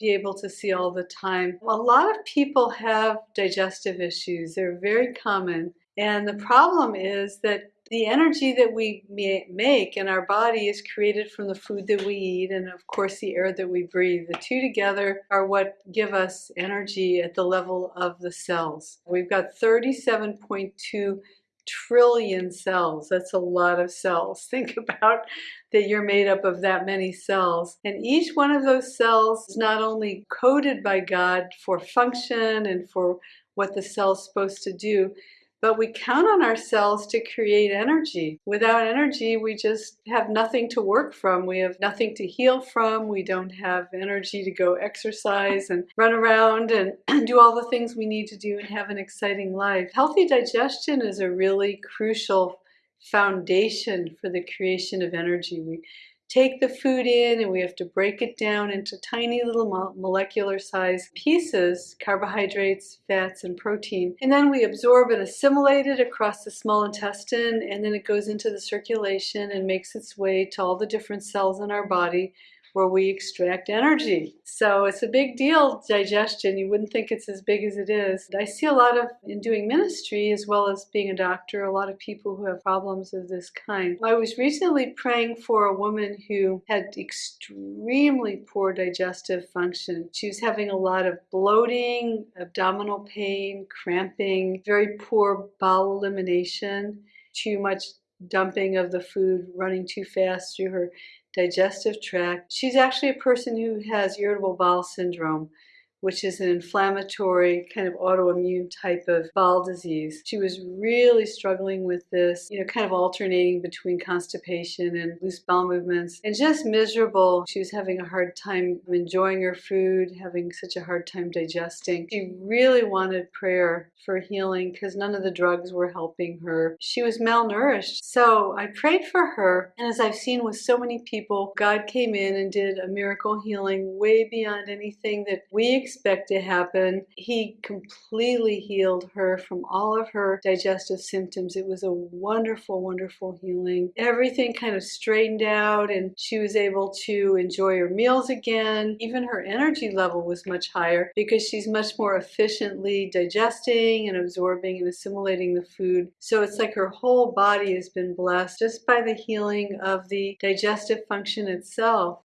be able to see all the time. A lot of people have digestive issues. They're very common. And the problem is that the energy that we make in our body is created from the food that we eat and of course the air that we breathe. The two together are what give us energy at the level of the cells. We've got 37.2 trillion cells. That's a lot of cells. Think about that you're made up of that many cells. And each one of those cells is not only coded by God for function and for what the cell's supposed to do, but we count on ourselves to create energy. Without energy, we just have nothing to work from. We have nothing to heal from. We don't have energy to go exercise and run around and do all the things we need to do and have an exciting life. Healthy digestion is a really crucial foundation for the creation of energy. We take the food in and we have to break it down into tiny little molecular size pieces, carbohydrates, fats, and protein. And then we absorb and assimilate it across the small intestine and then it goes into the circulation and makes its way to all the different cells in our body where we extract energy. So it's a big deal, digestion. You wouldn't think it's as big as it is. I see a lot of, in doing ministry as well as being a doctor, a lot of people who have problems of this kind. I was recently praying for a woman who had extremely poor digestive function. She was having a lot of bloating, abdominal pain, cramping, very poor bowel elimination, too much dumping of the food, running too fast through her digestive tract. She's actually a person who has irritable bowel syndrome which is an inflammatory kind of autoimmune type of bowel disease. She was really struggling with this, you know, kind of alternating between constipation and loose bowel movements and just miserable. She was having a hard time enjoying her food, having such a hard time digesting. She really wanted prayer for healing because none of the drugs were helping her. She was malnourished. So I prayed for her. And as I've seen with so many people, God came in and did a miracle healing way beyond anything that we expect to happen. He completely healed her from all of her digestive symptoms. It was a wonderful, wonderful healing. Everything kind of straightened out and she was able to enjoy her meals again. Even her energy level was much higher because she's much more efficiently digesting and absorbing and assimilating the food. So it's like her whole body has been blessed just by the healing of the digestive function itself.